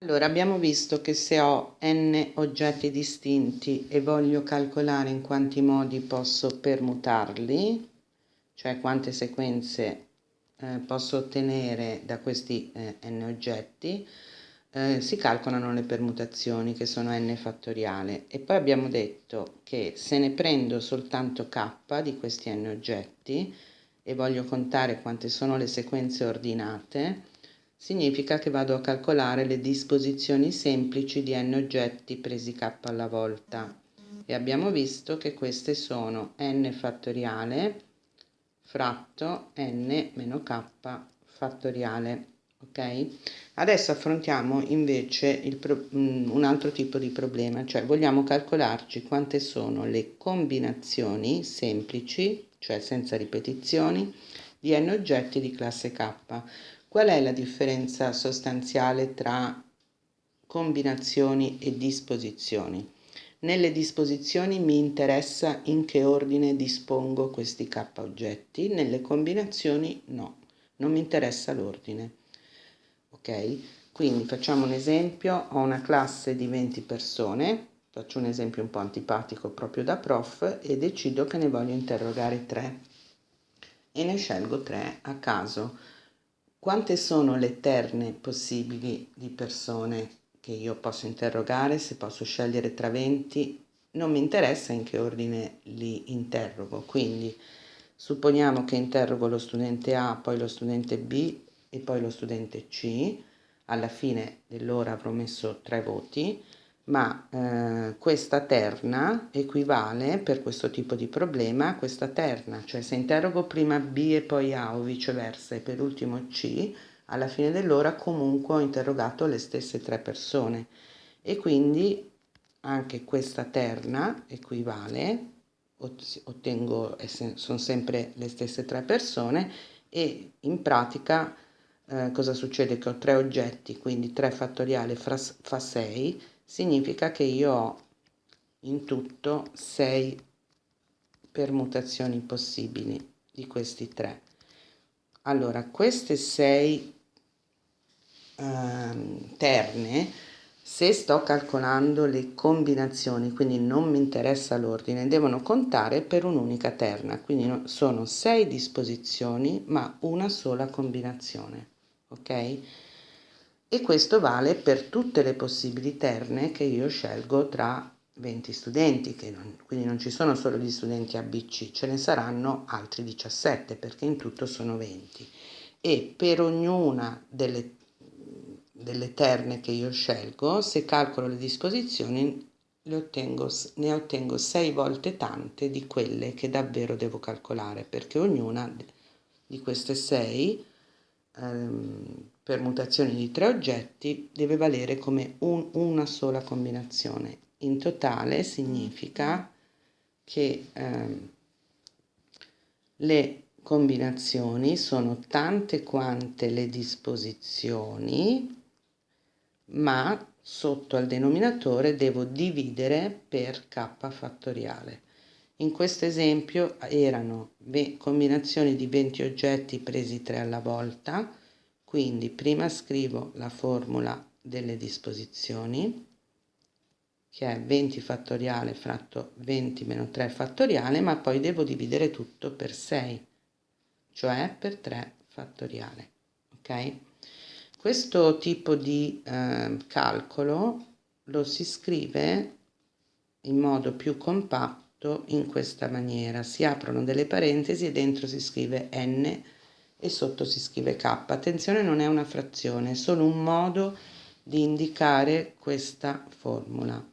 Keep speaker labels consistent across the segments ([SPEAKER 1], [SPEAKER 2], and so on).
[SPEAKER 1] Allora, abbiamo visto che se ho n oggetti distinti e voglio calcolare in quanti modi posso permutarli, cioè quante sequenze eh, posso ottenere da questi eh, n oggetti, eh, si calcolano le permutazioni che sono n fattoriale. E poi abbiamo detto che se ne prendo soltanto k di questi n oggetti e voglio contare quante sono le sequenze ordinate, significa che vado a calcolare le disposizioni semplici di n oggetti presi k alla volta. E abbiamo visto che queste sono n fattoriale fratto n meno k fattoriale ok? Adesso affrontiamo invece mm, un altro tipo di problema cioè vogliamo calcolarci quante sono le combinazioni semplici cioè senza ripetizioni di n oggetti di classe k Qual è la differenza sostanziale tra combinazioni e disposizioni? Nelle disposizioni mi interessa in che ordine dispongo questi k oggetti, nelle combinazioni no, non mi interessa l'ordine. Ok? Quindi facciamo un esempio, ho una classe di 20 persone, faccio un esempio un po' antipatico proprio da prof e decido che ne voglio interrogare 3 e ne scelgo 3 a caso quante sono le terne possibili di persone che io posso interrogare, se posso scegliere tra 20, non mi interessa in che ordine li interrogo, quindi supponiamo che interrogo lo studente A, poi lo studente B e poi lo studente C, alla fine dell'ora avrò messo tre voti, ma eh, questa terna equivale per questo tipo di problema a questa terna, cioè se interrogo prima B e poi A o viceversa e per ultimo C, alla fine dell'ora comunque ho interrogato le stesse tre persone e quindi anche questa terna equivale, ottengo, sono sempre le stesse tre persone e in pratica eh, cosa succede? Che ho tre oggetti, quindi 3 fattoriale fa 6, significa che io ho in tutto 6 permutazioni possibili di questi tre. Allora, queste 6 ehm, terne, se sto calcolando le combinazioni, quindi non mi interessa l'ordine, devono contare per un'unica terna, quindi sono 6 disposizioni ma una sola combinazione, ok? E questo vale per tutte le possibili terne che io scelgo tra 20 studenti, non, quindi non ci sono solo gli studenti ABC, ce ne saranno altri 17 perché in tutto sono 20 e per ognuna delle, delle terne che io scelgo, se calcolo le disposizioni le ottengo, ne ottengo 6 volte tante di quelle che davvero devo calcolare perché ognuna di queste 6 ehm, permutazioni di tre oggetti deve valere come un, una sola combinazione. In totale significa che ehm, le combinazioni sono tante quante le disposizioni, ma sotto al denominatore devo dividere per k fattoriale. In questo esempio erano combinazioni di 20 oggetti presi 3 alla volta, quindi prima scrivo la formula delle disposizioni, che è 20 fattoriale fratto 20 meno 3 fattoriale, ma poi devo dividere tutto per 6, cioè per 3 fattoriale. Ok? Questo tipo di eh, calcolo lo si scrive in modo più compatto in questa maniera. Si aprono delle parentesi e dentro si scrive n e sotto si scrive k. Attenzione, non è una frazione, è solo un modo di indicare questa formula.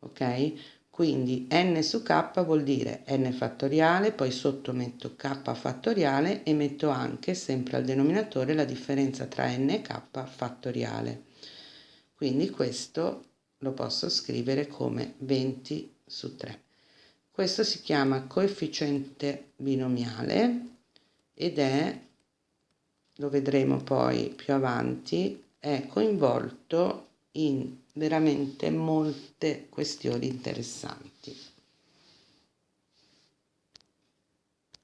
[SPEAKER 1] Ok? Quindi n su k vuol dire n fattoriale, poi sotto metto k fattoriale e metto anche sempre al denominatore la differenza tra n e k fattoriale. Quindi questo lo posso scrivere come 20 su 3. Questo si chiama coefficiente binomiale ed è lo vedremo poi più avanti, è coinvolto in veramente molte questioni interessanti.